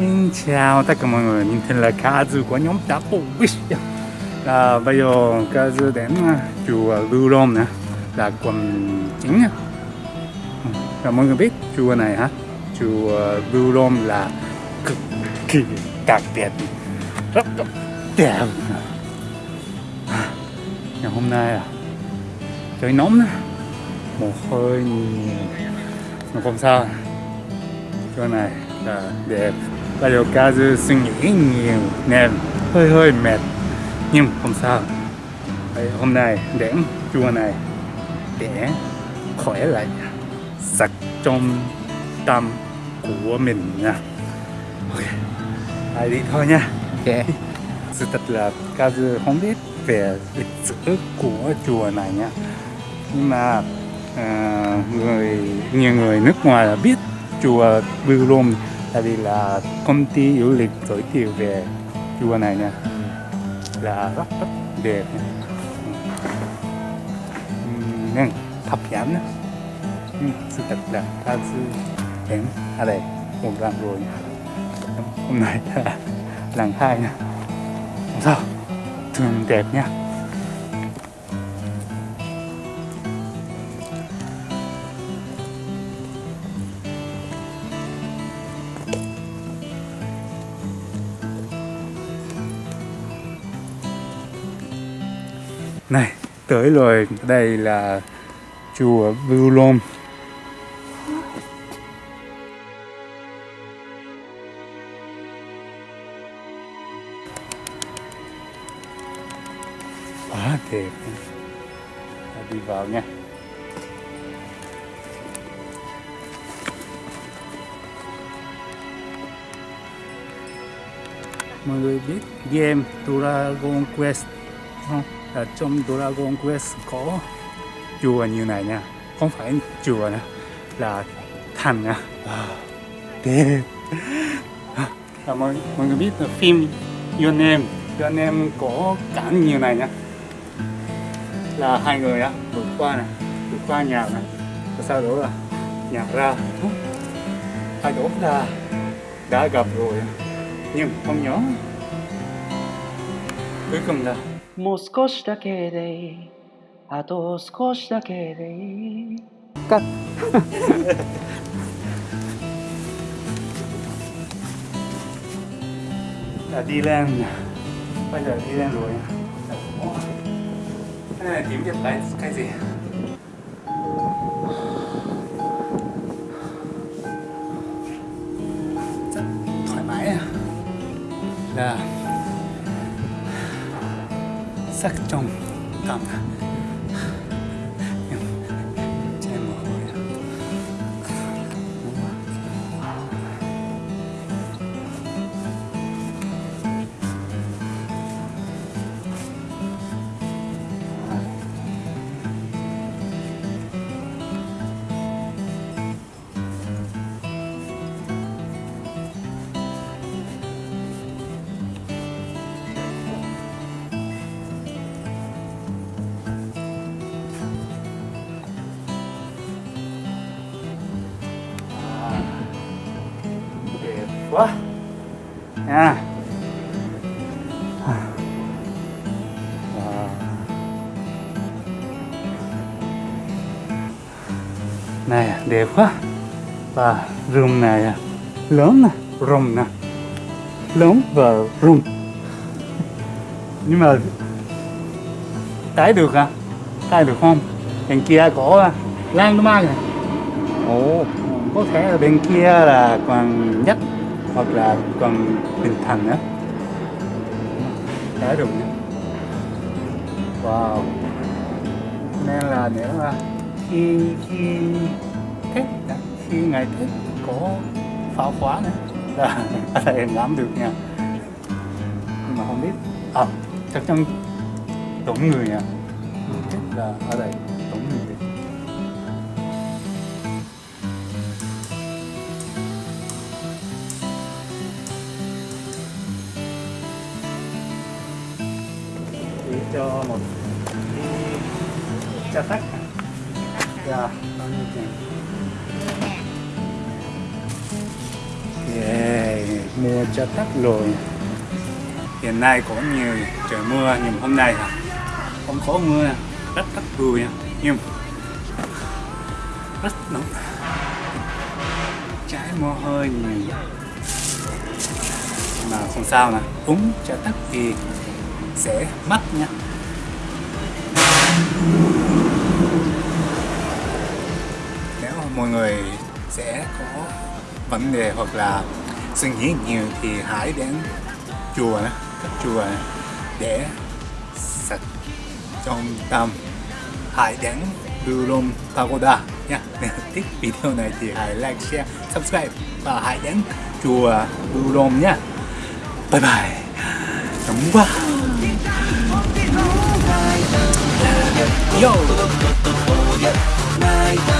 Xin chào tất cả mọi người, mình tên là Kazu của nhóm Double Wish là Bây giờ Kazu đến à, chùa Lưu Rôm nè. Là quần chính Và mọi người biết chùa này hả? Chùa Lưu Rôm là cực kỳ đặc biệt Rất rất đẹp. Ngày hôm nay à Trời nóng nè. Mồ hôi nhiều. Mà không sao. Chùa này là đẹp. Bây giờ Kazu suy nghĩ nhiều nên hơi hơi mệt Nhưng không sao. Vậy hôm nay đến chùa này để khỏe lại sạch trong tâm của mình nha. Ok, ai đi thôi nha. Ok. Sự thật là Kazu không biết về lịch sử của chùa này nha. Nhưng mà à, người nhiều người nước ngoài là biết chùa Blue Room tại vì là công ty du lịch giới thiệu về chùa này nha là rất rất đẹp nha. Ừm, nên hấp dẫn sự thật là ta sư đến. Ở đây một lần rồi hôm nay là lần hai nha. Sao thường đẹp nha. Này, tới rồi. Đây là chùa Bưu Lôm quá đẹp. Đi vào nha. Mọi người biết game Dragon Quest là trong Dragon Quest có chùa như này nha. Không phải chùa nữa là thành nha. Wow. đẹp à, mọi, mọi người biết là phim Your Name. Your Name có cảnh như này nha. Là hai người á vượt qua này vượt qua nhà này và sau đó là nhặt ra. Hai đó là đã gặp rồi. Nhưng không nhớ cuối cùng là もう少しだけでいいあと少しだけでいい là đi lên bây giờ đi lên rồi cái này tìm cái cái cái gì sắc trong tâm quá nha À. Này đẹp quá. Và room này lớn nè rộng nè. Lớn và rộng nhưng mà tái được à tái được không? Bên kia có lan nó mang này Ồ. Có thể là bên kia là còn nhất hoặc là còn bình thành nữa đã rụng wow. Nên là nếu mà khi khi thích, khi ngày thích có pháo khóa nữa là có thể ngắm được nha. Nhưng mà không biết. À, chắc chắn đúng người nha thích là ở đây. Chỉ cho một cái trà tắc dạ yeah mua cho tắc rồi. Hiện nay có nhiều trời mưa, nhưng hôm nay hả? không có mưa, rất rất vui nha. Nhưng rất nóng. Trái mồ hôi nhiều. Mà không sao nè uống cho tắc thì sẽ mất nha. Nếu mọi người sẽ có vấn đề hoặc là suy nghĩ nhiều thì hãy đến chùa các chùa để sạch trong tâm. Hãy đến Durom Pagoda nha. Nếu thích video này thì hãy like, share, subscribe và hãy đến chùa Durom nha. Bye bye nóng quá yo Night